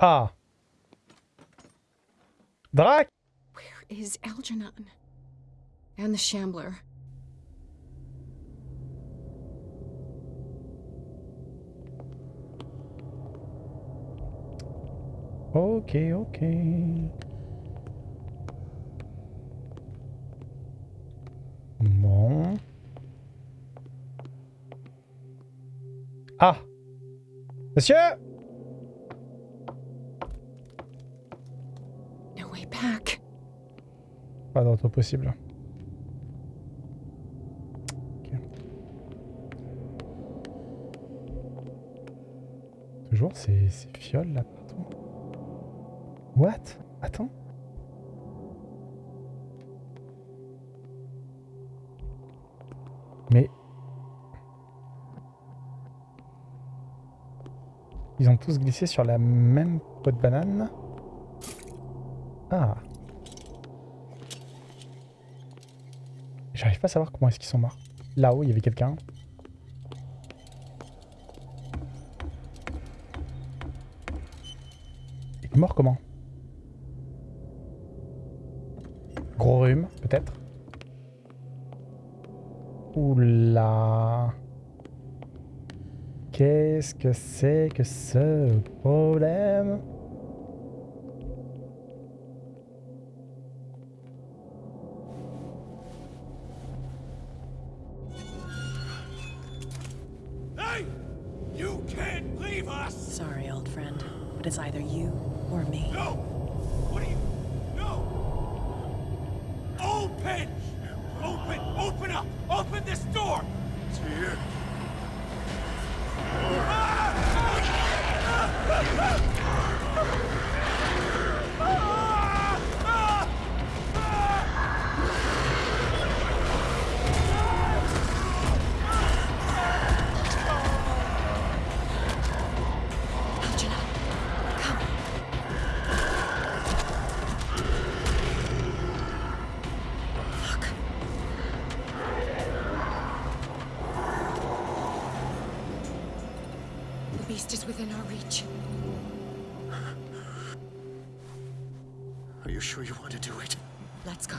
Ah Drac Where is Algernon? And the Shambler. Ok, ok. Bon. Ah Monsieur Possible. Toujours ces, ces fioles là partout. What? Attends. Mais... Ils ont tous glissé sur la même peau de banane. Ah. J'arrive pas à savoir comment est-ce qu'ils sont morts. Là-haut, il y avait quelqu'un. Il est mort comment? Gros rhume, peut-être Oula. Qu'est-ce que c'est que ce problème? Us! Sorry, old friend, but it's either you or me. No! The beast is within our reach. Are you sure you want to do it? Let's go.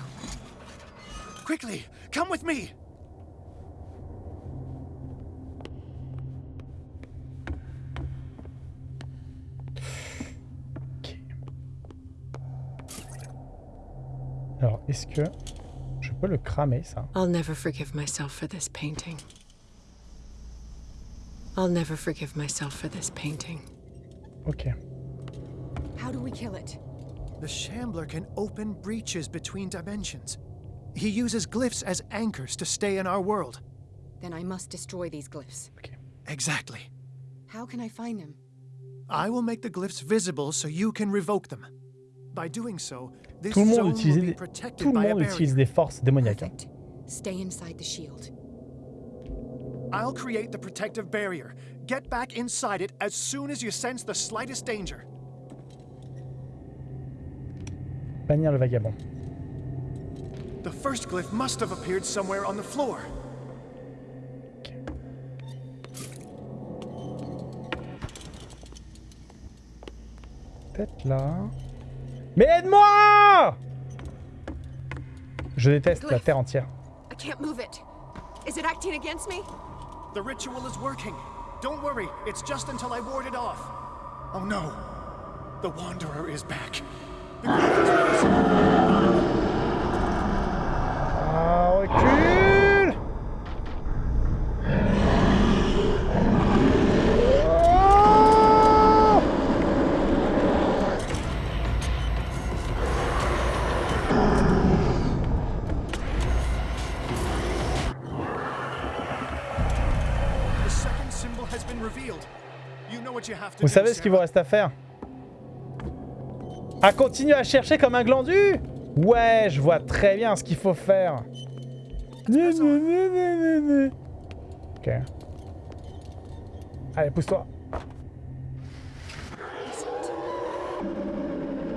Quickly! Come with me! Ok. Alors, est-ce que je peux le cramer, ça I'll never forgive myself for this painting. I'll never forgive myself for this painting. Ok. How do we kill it? The Shambler can open breaches between dimensions. He uses glyphs as anchors to stay in our world. Then I must destroy these glyphs. Ok. Exactly. How can I find them? I will make the glyphs visible so you can revoke them. By doing so, this Tout le monde zone utilise will be des, protected tout le by a monde utilise barrier. des forces démoniaques. hein. Perfect. Stay inside the shield. I'll create the protective barrier. Get back inside it as soon as you sense the slightest danger. Bannir le vagabond. The first glyph must have appeared somewhere on the floor. Peut-être là. Mais aide-moi Je déteste la terre entière. I can't move it. Is it acting against me? The ritual is working. Don't worry, it's just until I ward it off. Oh no. The Wanderer is back. The Vous savez ce qu'il vous reste à faire? À continuer à chercher comme un glandu? Ouais, je vois très bien ce qu'il faut faire. Ok. Allez, pousse-toi.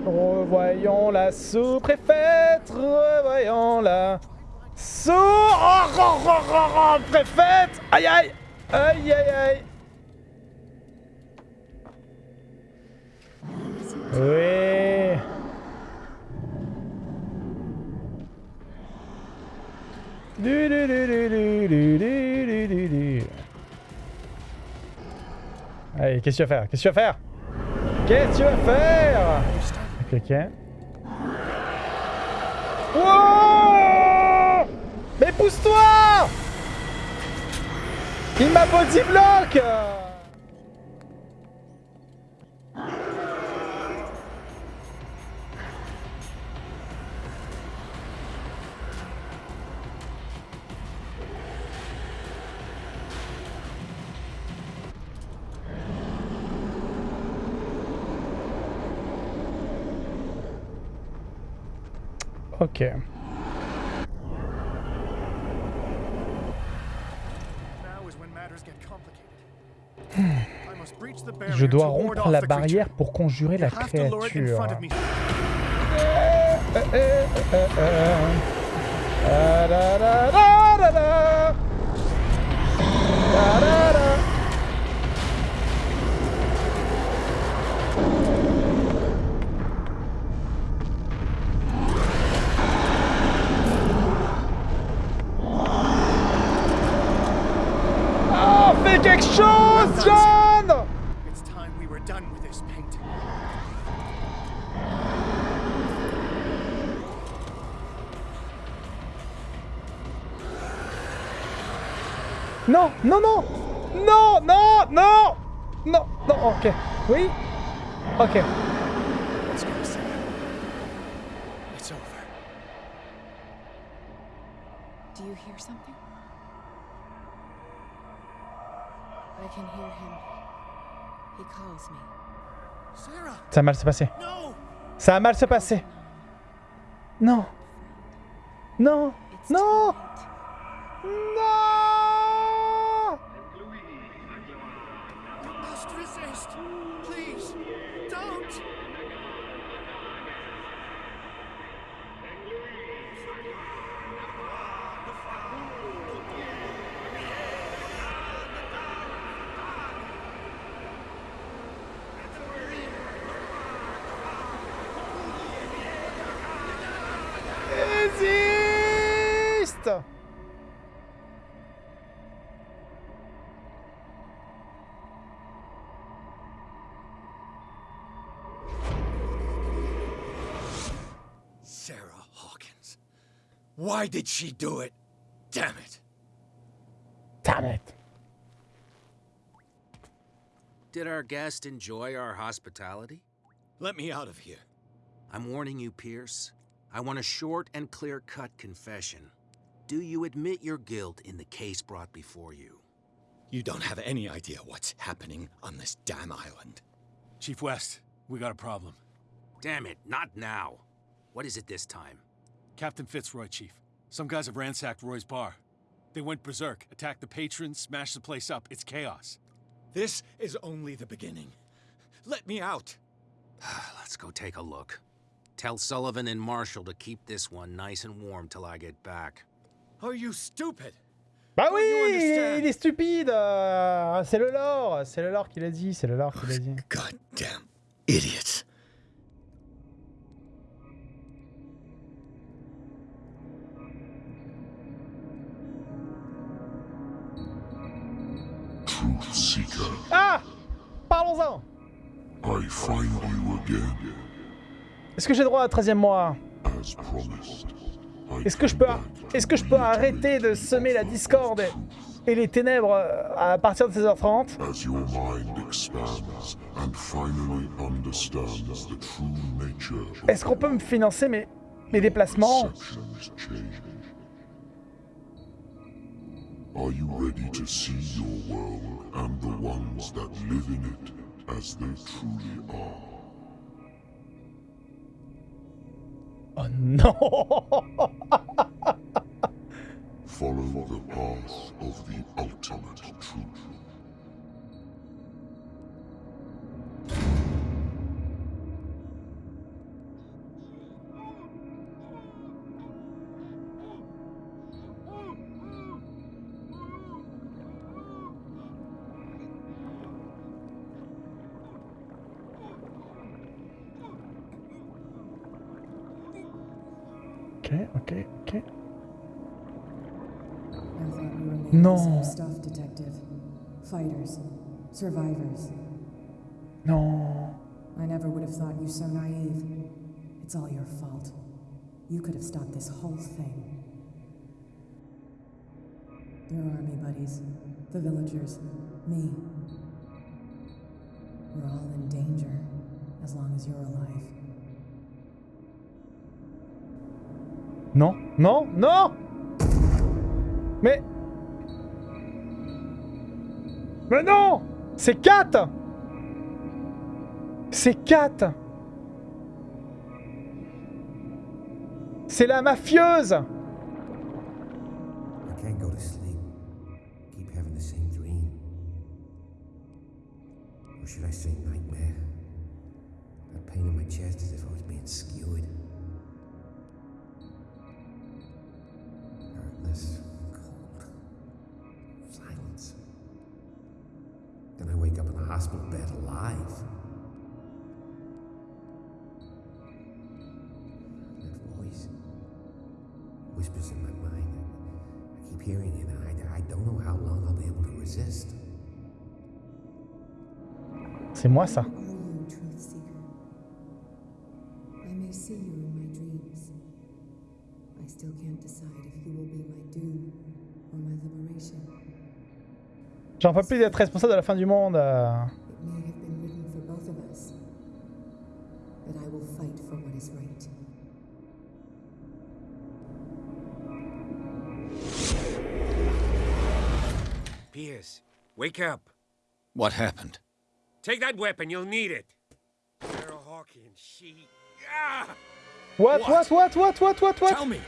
Revoyons la sous-préfète, revoyons la sous... Oh, oh, oh, oh, oh, préfète Aïe, aïe. Aïe, aïe, aïe Allez, qu'est-ce que tu vas faire? Qu'est-ce que tu vas faire? Qu'est-ce que tu vas faire? Ok, ok. Mais pousse-toi! Il m'a body block Hmm. Je dois rompre la barrière pour conjurer la créature. John! It's time we were done with this painting. No, no, no! No, no, no! No, no, okay. Wait. Okay. Do you hear something? I can hear him. He calls me. Sarah! Ça va mal se passer. No! Ça va mal se passer. Non. Non. It's Non. too late. Non Résiste Sarah Hawkins. Why did she do it? Damn it. Damn it. Did our guest enjoy our hospitality? Let me out of here. I'm warning you, Pierce. I want a short and clear-cut confession. Do you admit your guilt in the case brought before you? You don't have any idea what's happening on this damn island. Chief West, we got a problem. Damn it, not now. What is it this time? Captain Fitzroy, Chief. Some guys have ransacked Roy's bar. They went berserk, attacked the patrons, smashed the place up. It's chaos. This is only the beginning. Let me out. Ah, let's go take a look. Tell Sullivan and Marshall to keep this one nice and warm till I get back. Are you stupid? Bah oui, il est stupide. euh, C'est le lore, c'est le lore qui l'a dit, c'est le lore qui l'a dit. Goddamn idiots. Truth Seeker, Ah Parlons-en I find you again. Est-ce que j'ai droit à un 13 mois? As promised, I Est-ce que je peux, est-ce que je peux arrêter de semer la discorde et, les ténèbres euh, à partir de 16h30 as your mind expands and finally understands the true nature of Est-ce qu'on peut me financer mes, mes déplacements? Are you ready to see your world and the ones that live in it as they truly are? Oh non Follow the path of the ultimate truth. No. stuff, detective. Fighters, survivors. No. I never would have thought you so naive. It's all your fault. You could have stopped this whole thing. Your army buddies, the villagers, me. We're all in danger as long as you're alive. Non, non, non Mais... Mais non C'est Kat C'est Kat C'est la mafieuse the. Or should I say nightmare? That pain in my chest as if I was being skewered. Hospital bed alive. That voice whispers in my mind. I keep hearing it. I, I don't know how long I'll be able to resist. C'est moi ça. J'en peux plus d'être responsable de la fin du monde. euh. It may have been written for both of us. But I will fight for what is right. Pierce, wake up. What happened? Take that weapon, you'll need it. Sarah Hawkins, she... Ah! What, what, what, what, what, what, what? Tell me.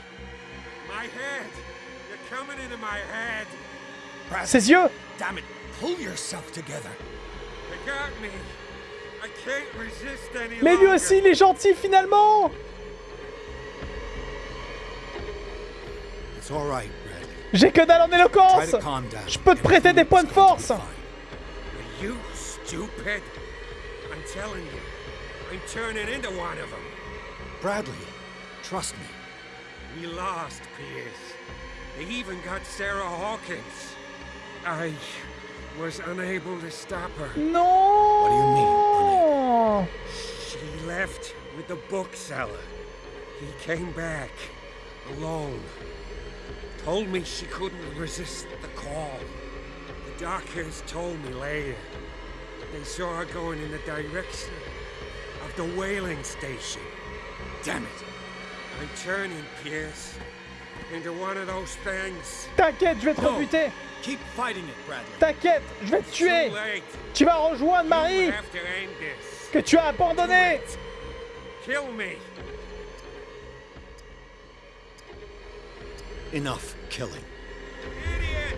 My head! You're coming into my head! Ses yeux Damn it. Pull yourself together. They got me! I can't resist any Mais lui aussi, il est gentil finalement It's all right, Red. J'ai que dalle en éloquence. Je peux te prêter des points de force Are you stupid? I'm telling you, I'm turning into one of them. Bradley, trust me. We lost, Pierce. They even got Sarah Hawkins. I was unable to stop her. No. What do you mean, She left with the bookseller. He came back alone. Told me she couldn't resist the call. The doctors told me later. They saw her going in the direction of the whaling station. Damn it. I'm turning, Pierce, T'inquiète, je vais te rebuter Keep fighting it, Bradley. T'inquiète, je vais te Too tuer late. Tu vas rejoindre Marie que tu as abandonnée. Enough killing. Idiot!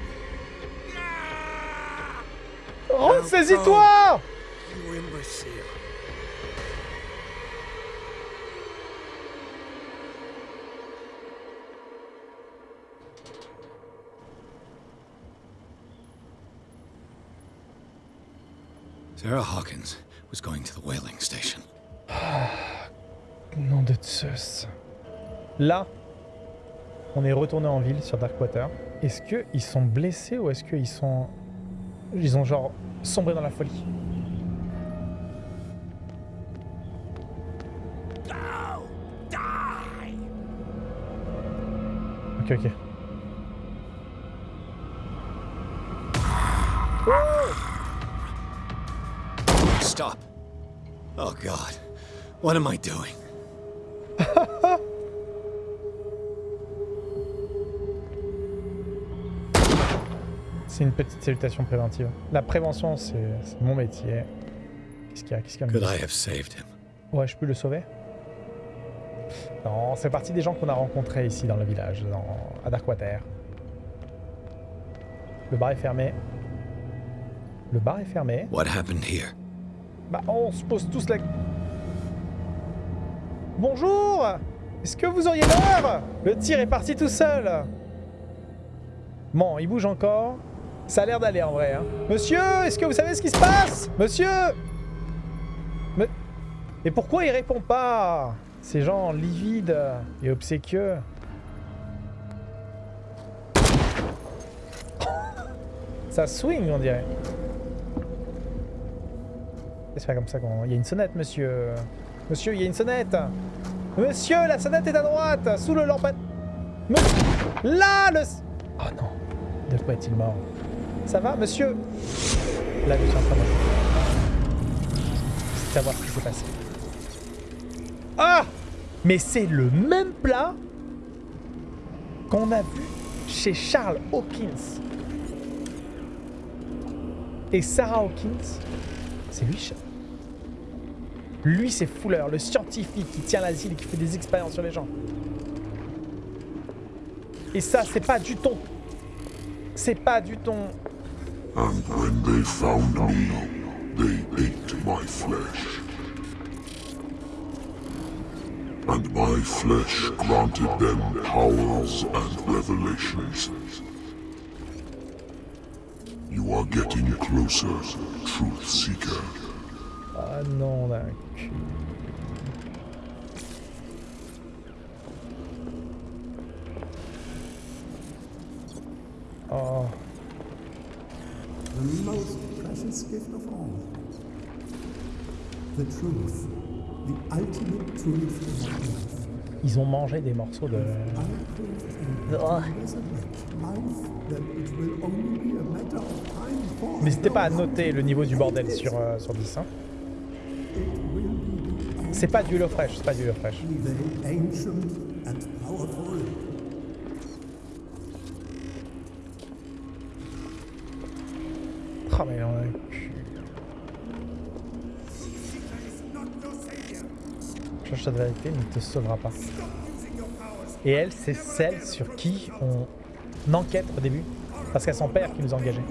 Ah! Ressaisis-toi Sarah Hawkins was going to the whaling station. Nom de Zeus. Là, on est retourné en ville sur Darkwater. Est-ce qu'ils sont blessés ou est-ce qu'ils sont... Ils ont genre sombré dans la folie! Ok, ok. God. What am I doing? C'est une petite salutation préventive. La prévention, c'est mon métier. Qu'est-ce qu'il y a Qu'est-ce qu'il y a Could I have saved him? Ouais, je peux le sauver Non, c'est partie des gens qu'on a rencontrés ici dans le village, dans, à Darkwater. Le bar est fermé. Le bar est fermé. What happened here? Bah, on se pose tous la... Bonjour Est-ce que vous auriez l'heure? Le tir est parti tout seul Bon, il bouge encore. Ça a l'air d'aller en vrai. Hein. Monsieur, est-ce que vous savez ce qui se passe? Monsieur Mais... Et pourquoi il répond pas? Ces gens livides et obséquieux. Ça swing, on dirait. C'est pas comme ça qu'on... Il y a une sonnette, monsieur. Monsieur, il y a une sonnette. Monsieur, la sonnette est à droite, sous le lampadaire. Me- Là, le... Oh non. De quoi est-il mort? Ça va, monsieur? Là, je suis en train de... savoir ce qui s'est passé. Ah Mais c'est le même plat qu'on a vu chez Charles Hawkins. Et Sarah Hawkins, c'est lui, Charles. Lui, c'est Fuller, le scientifique qui tient l'asile et qui fait des expériences sur les gens. Et ça, c'est pas du ton. C'est pas du ton. And when they found me, they ate my flesh. And my flesh granted them powers and revelations. You are getting closer, Truth Seeker. Ah non, d'un cul. Oh. The most precious gift of all. The truth. The ultimate truth in life. Ils ont mangé des morceaux de... Oh. N'hésitez pas à noter le niveau du bordel sur, euh, sur 10. hein. C'est pas du Hello Fresh, c'est pas du and powerful. Ah mais on a le cul. Cherche vérité ne te sauvera pas. Et elle, c'est celle sur qui on enquête au début. Parce qu'à son père qui nous a engagés.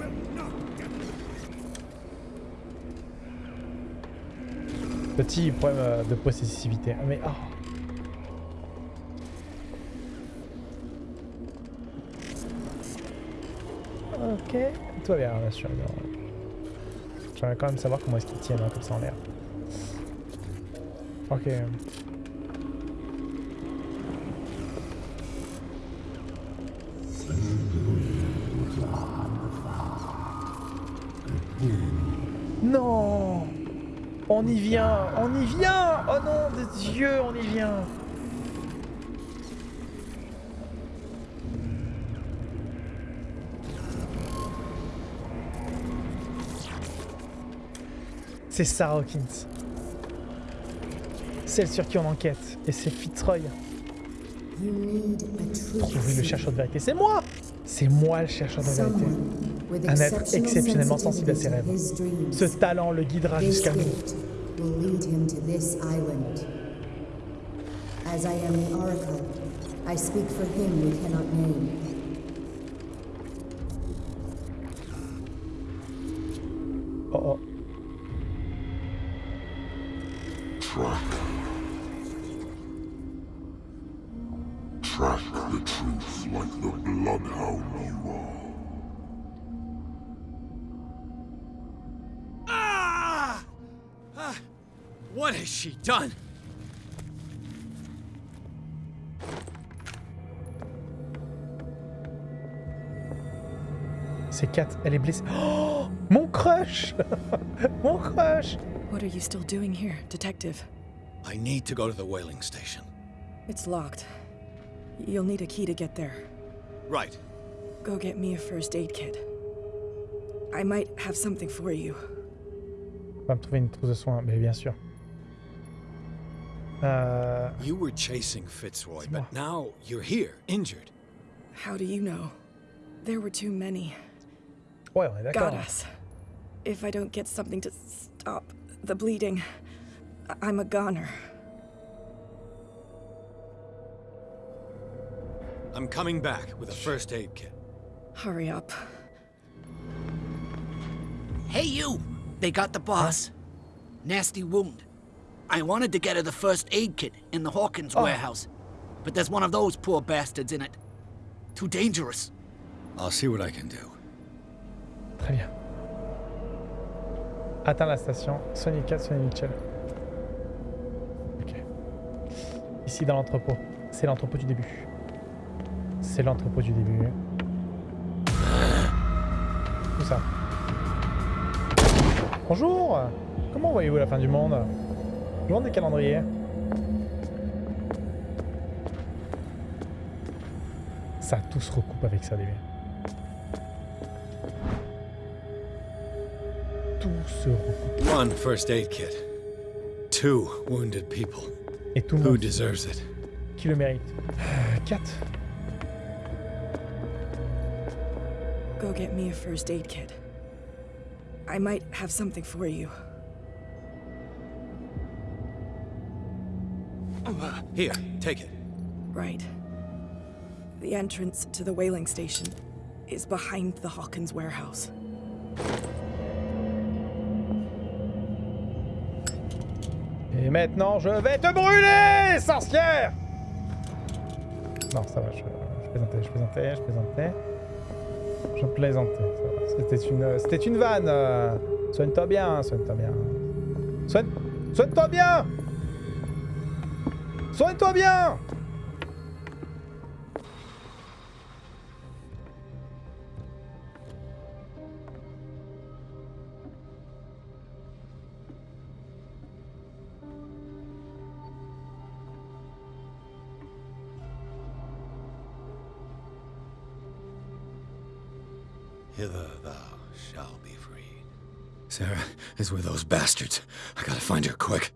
Petit problème euh, de possessivité. Ah, Mais oh. Ok. Tout va bien, bien sûr. J'aimerais quand même savoir comment est-ce qu'ils tiennent hein, comme ça en l'air. Ok. On y vient On y vient Oh non, de Dieu, on y vient C'est Sarah Hawkins. Celle sur qui on enquête. Et c'est Fitzroy. Ouvrit le chercheur de vérité. C'est moi C'est moi le chercheur de vérité. Un être exceptionnellement sensible à ses rêves. Ce talent le guidera jusqu'à nous. Will lead him to this island. As I am the Oracle, I speak for him we cannot name. What has she done? C'est Kat, elle est blessée. Oh Mon crush Mon crush What are you still doing here, Detective? I need to go to the whaling station. It's locked. You'll need a key to get there. Right. Go get me a first aid kit. I might have something for you. On va me trouver une trousse de soins, mais bien sûr. Euh... You were chasing Fitzroy, but now you're here, injured. How do you know? There were too many. Ouais, on est d'accord. Got us. If I don't get something to stop the bleeding, I- I'm a goner. I'm coming back with a first aid kit. Hurry up. Hey, you! They got the boss. Nasty wound. I wanted to get her the first aid kit in the Hawkins Oh. warehouse, but there's one of those poor bastards in it. Too dangerous. I'll see what I can do. Très bien. Atteins la station. Sonny Kat, Sonny Mitchell. Ok. Ici dans l'entrepôt. C'est l'entrepôt du début. C'est l'entrepôt du début. Où ça? Bonjour Comment voyez-vous la fin du monde? Je demande des calendriers. Ça tout se recoupe avec ça, les gars. Tout se recoupe. One first aid kit. Two wounded people. Et tout le Who monde deserves it? qui le mérite? 4. Go get me a first aid kit. I might have something for you. Here, take it. Right. The entrance to the whaling station is behind the Hawkins warehouse. Et maintenant, je vais te brûler, sorcière Non, ça va, je, je plaisantais, je plaisantais, je plaisantais. Je plaisantais, ça va. C'était une, c'était une vanne. euh. Soigne-toi bien, soigne-toi bien. Soigne, soigne-toi bien Soigne-toi bien Hither thou shalt be freed. Sarah is with those bastards. I gotta find her quick.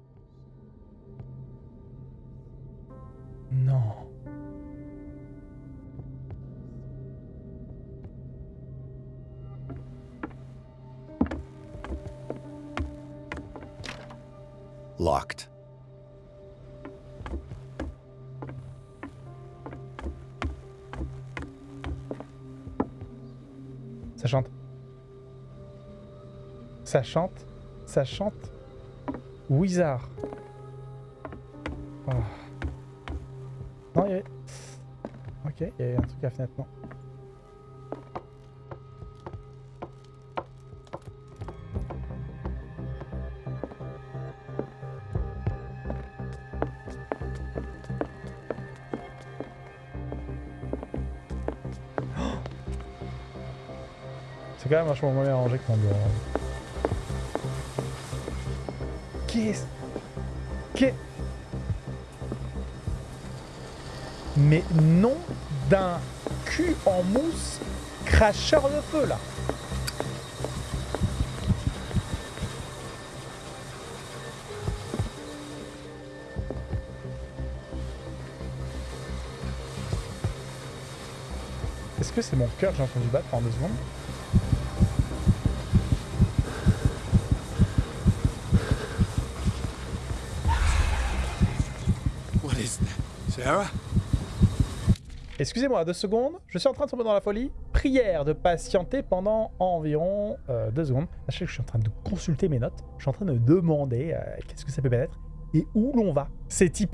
Ça chante. Ça chante. Ça chante. Wizard. Oh. Non, il y avait... Ok, il y avait un truc à la fenêtre, non. Quand même vachement moins bien rangé que mon bureau. Qu'est-ce... Qu'est... Mais non d'un cul en mousse cracheur de feu, là. Est-ce que c'est mon cœur que j'ai entendu battre pendant deux secondes What is that? Sarah? Excusez-moi, deux secondes. Je suis en train de tomber dans la folie. Prière de patienter pendant environ euh, deux secondes. Sachez que je suis en train de consulter mes notes. Je suis en train de demander euh, qu'est-ce que ça peut être et où l'on va. C'est y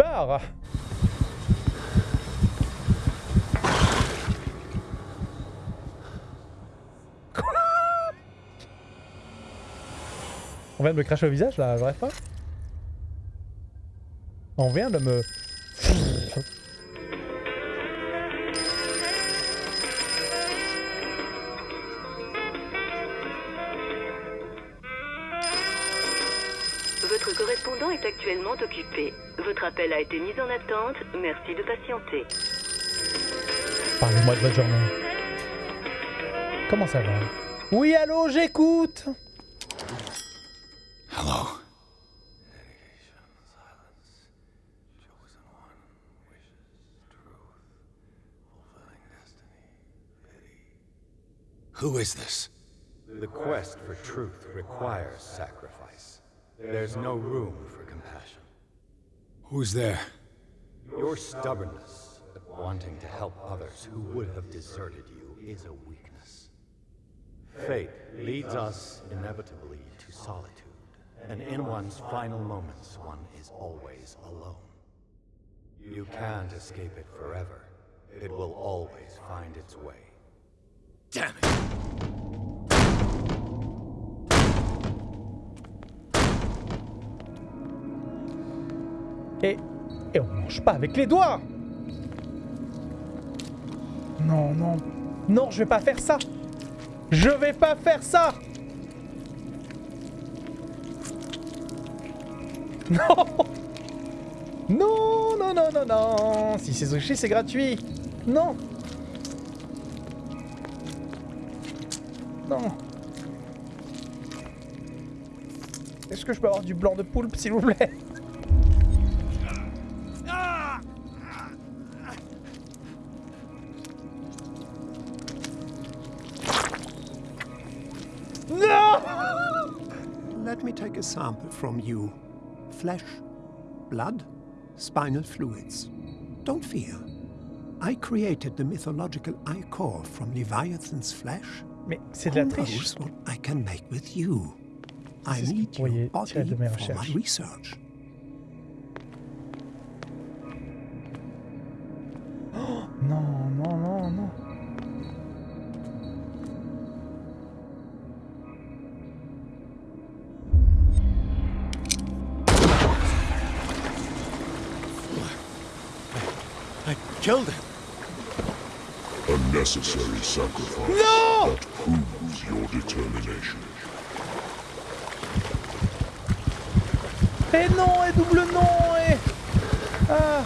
On vient de me cracher au visage là, je rêve pas On vient de me... Votre correspondant est actuellement occupé. Votre appel a été mis en attente. Merci de patienter. Parlez-moi de votre journée. Comment ça va? Oui, allô, j'écoute Who is this? The quest for truth requires sacrifice. There's no room for compassion. Who's there? Your stubbornness at wanting to help others who would have deserted you is a weakness. Fate leads us inevitably to solitude, and in one's final moments, one is always alone. You can't escape it forever. It will always find its way. Et... Et on mange pas avec les doigts. Non, non. Non, je vais pas faire ça. Je vais pas faire ça. Non. Non, non, non, non, non. Si c'est Sushi, c'est gratuit. Non Est-ce que je peux avoir du blanc de poulpe, s'il vous plaît Let me take a sample from you. Flesh, blood, spinal fluids. Don't fear. I created the mythological ichor from Leviathan's flesh. Mais c'est de la triche. what I can make with you? I C'est ce que need vous pourriez your body de mes for my recherches. research. Non, non, non, non. I killed him. Necessary sacrifice No! that proves your determination. Et non, et double non, et... Ah